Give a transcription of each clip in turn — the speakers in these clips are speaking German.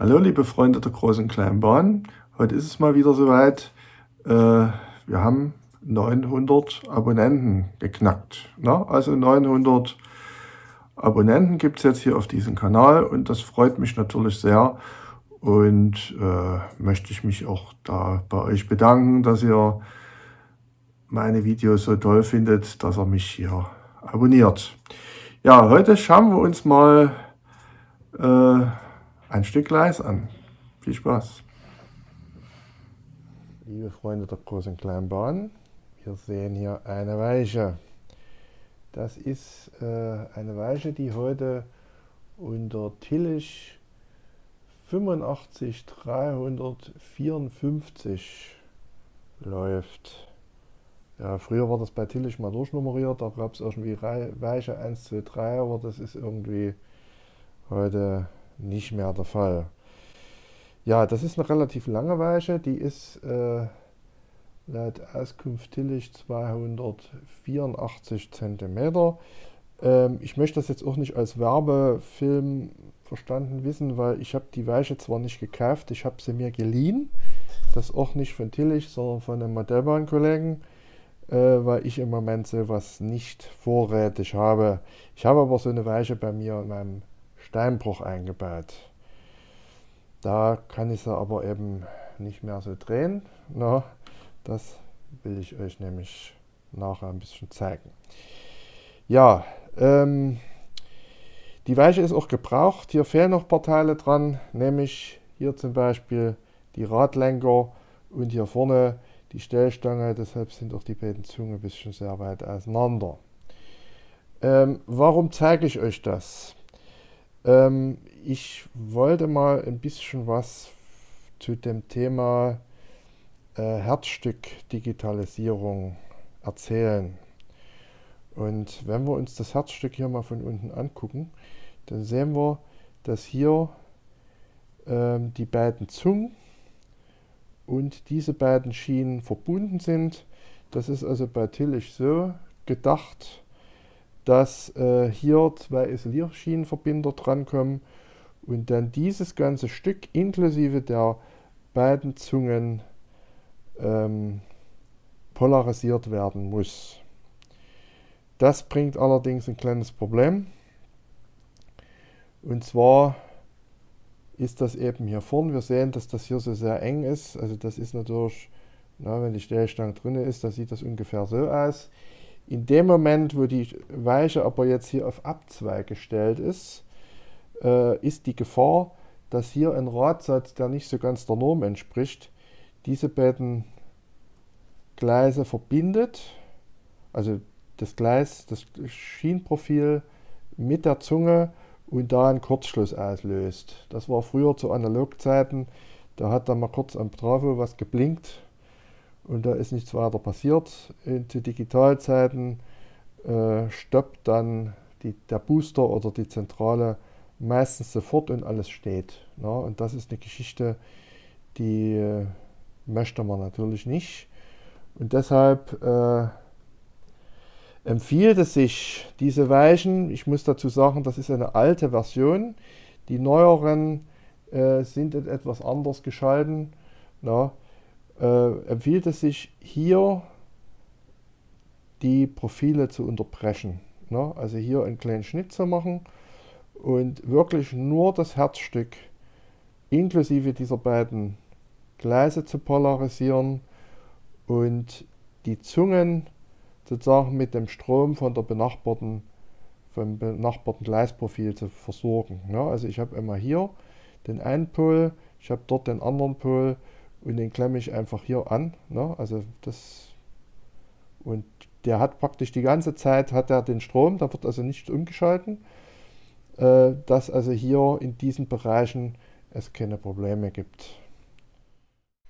Hallo liebe Freunde der großen kleinen Bahn, heute ist es mal wieder soweit. Äh, wir haben 900 Abonnenten geknackt. Ne? Also 900 Abonnenten gibt es jetzt hier auf diesem Kanal und das freut mich natürlich sehr. Und äh, möchte ich mich auch da bei euch bedanken, dass ihr meine Videos so toll findet, dass ihr mich hier abonniert. Ja, heute schauen wir uns mal äh, ein Stück Gleis an. Viel Spaß! Liebe Freunde der großen kleinen Bahn, wir sehen hier eine Weiche. Das ist äh, eine Weiche, die heute unter Tillich 85354 läuft. Ja, früher war das bei Tillich mal durchnummeriert, da gab es irgendwie Weiche 1, 2, 3, aber das ist irgendwie heute nicht mehr der Fall. Ja, das ist eine relativ lange Weiche, die ist äh, laut Auskunft Tillich 284 cm. Ähm, ich möchte das jetzt auch nicht als Werbefilm verstanden wissen, weil ich habe die Weiche zwar nicht gekauft, ich habe sie mir geliehen. Das auch nicht von Tillich, sondern von einem Modellbahnkollegen, äh, weil ich im Moment sowas nicht vorrätig habe. Ich habe aber so eine Weiche bei mir in meinem Steinbruch eingebaut. Da kann ich sie aber eben nicht mehr so drehen. Na, das will ich euch nämlich nachher ein bisschen zeigen. Ja, ähm, die Weiche ist auch gebraucht. Hier fehlen noch ein paar Teile dran, nämlich hier zum Beispiel die Radlenker und hier vorne die Stellstange. Deshalb sind auch die beiden Zungen ein bisschen sehr weit auseinander. Ähm, warum zeige ich euch das? Ähm, ich wollte mal ein bisschen was zu dem Thema äh, Herzstück-Digitalisierung erzählen. Und wenn wir uns das Herzstück hier mal von unten angucken, dann sehen wir, dass hier ähm, die beiden Zungen und diese beiden Schienen verbunden sind. Das ist also bei Tillich so gedacht, dass äh, hier zwei Isolierschienenverbinder drankommen und dann dieses ganze Stück inklusive der beiden Zungen ähm, polarisiert werden muss. Das bringt allerdings ein kleines Problem. Und zwar ist das eben hier vorne. Wir sehen, dass das hier so sehr eng ist. Also das ist natürlich, na, wenn die Stellstange drin ist, dann sieht das ungefähr so aus. In dem Moment, wo die Weiche aber jetzt hier auf Abzweig gestellt ist, äh, ist die Gefahr, dass hier ein Radsatz, der nicht so ganz der Norm entspricht, diese beiden Gleise verbindet, also das Gleis, das Schienenprofil mit der Zunge und da einen Kurzschluss auslöst. Das war früher zu Analogzeiten, da hat dann mal kurz am Trafo was geblinkt und da ist nichts weiter passiert. In, zu Digitalzeiten äh, stoppt dann die, der Booster oder die Zentrale meistens sofort und alles steht. Ja, und das ist eine Geschichte, die äh, möchte man natürlich nicht. Und deshalb äh, empfiehlt es sich, diese Weichen, ich muss dazu sagen, das ist eine alte Version, die neueren äh, sind etwas anders geschalten. Ja, äh, empfiehlt es sich hier die Profile zu unterbrechen. Ne? Also hier einen kleinen Schnitt zu machen und wirklich nur das Herzstück inklusive dieser beiden Gleise zu polarisieren und die Zungen sozusagen mit dem Strom von der benachbarten, vom benachbarten Gleisprofil zu versorgen. Ja, also ich habe immer hier den einen Pol, ich habe dort den anderen Pol und den klemme ich einfach hier an. Ne? Also das und der hat praktisch die ganze Zeit hat er den Strom, da wird also nicht umgeschalten, äh, dass also hier in diesen Bereichen es keine Probleme gibt.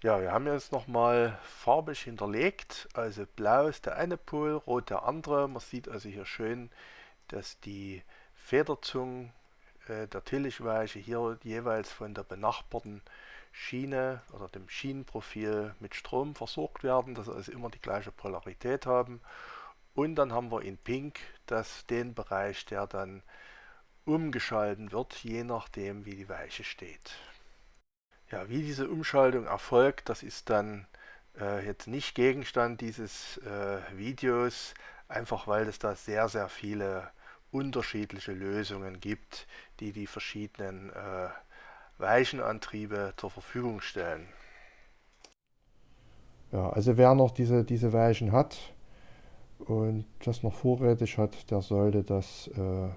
Ja, wir haben jetzt nochmal farbig hinterlegt, also blau ist der eine Pol, rot der andere. Man sieht also hier schön, dass die Federzungen äh, der Tillichweiche hier jeweils von der benachbarten Schiene oder dem Schienenprofil mit Strom versorgt werden, dass sie also immer die gleiche Polarität haben. Und dann haben wir in Pink das, den Bereich, der dann umgeschalten wird, je nachdem wie die Weiche steht. Ja, wie diese Umschaltung erfolgt, das ist dann äh, jetzt nicht Gegenstand dieses äh, Videos, einfach weil es da sehr, sehr viele unterschiedliche Lösungen gibt, die die verschiedenen äh, Weichenantriebe zur Verfügung stellen. Ja, also wer noch diese, diese Weichen hat und das noch vorrätig hat, der sollte das äh,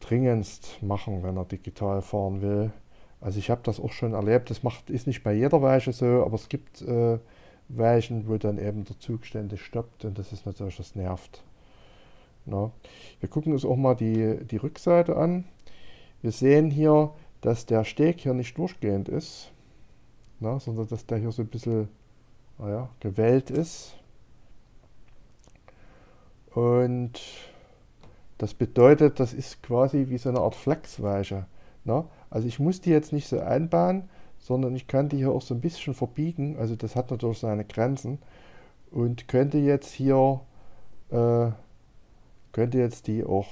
dringendst machen, wenn er digital fahren will. Also ich habe das auch schon erlebt, das macht, ist nicht bei jeder Weiche so, aber es gibt äh, Weichen, wo dann eben der Zug ständig stoppt und das ist natürlich, das nervt. Na. Wir gucken uns auch mal die, die Rückseite an. Wir sehen hier, dass der Steg hier nicht durchgehend ist, na, sondern dass der hier so ein bisschen naja, gewellt ist. Und das bedeutet, das ist quasi wie so eine Art Flexweiche. Na? Also ich muss die jetzt nicht so einbauen, sondern ich kann die hier auch so ein bisschen verbiegen. Also das hat natürlich seine Grenzen. Und könnte jetzt hier, äh, könnte jetzt die auch,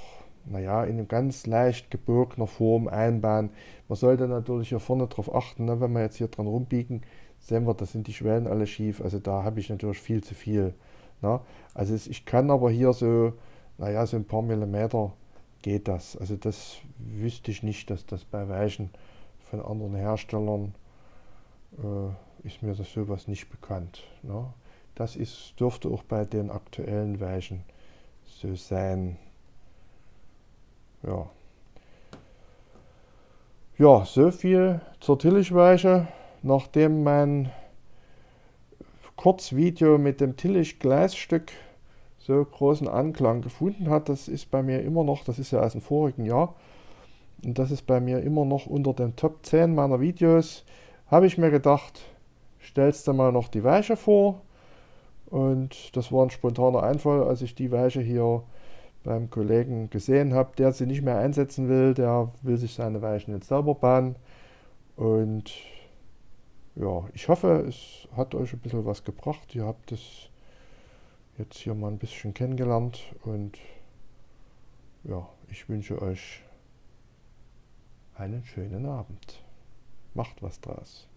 naja, in ganz leicht gebogenen Form einbauen. Man sollte natürlich hier vorne drauf achten, ne? wenn wir jetzt hier dran rumbiegen, sehen wir, da sind die Schwellen alle schief. Also da habe ich natürlich viel zu viel. Ne? Also ich kann aber hier so, naja, so ein paar Millimeter geht das. Also das wüsste ich nicht, dass das bei Weichen von anderen Herstellern äh, ist mir das sowas nicht bekannt. Ne? Das ist, dürfte auch bei den aktuellen Weichen so sein. Ja. Ja, so viel zur Tillichweiche. Nachdem mein Kurzvideo mit dem Tillich-Gleisstück so großen Anklang gefunden hat. Das ist bei mir immer noch, das ist ja aus dem vorigen Jahr, und das ist bei mir immer noch unter den Top 10 meiner Videos. Habe ich mir gedacht, stellst du mal noch die Weiche vor. Und das war ein spontaner Einfall, als ich die Weiche hier beim Kollegen gesehen habe, der sie nicht mehr einsetzen will. Der will sich seine Weichen jetzt selber bauen. Und ja, ich hoffe, es hat euch ein bisschen was gebracht. Ihr habt es jetzt hier mal ein bisschen kennengelernt und ja, ich wünsche euch einen schönen Abend. Macht was draus.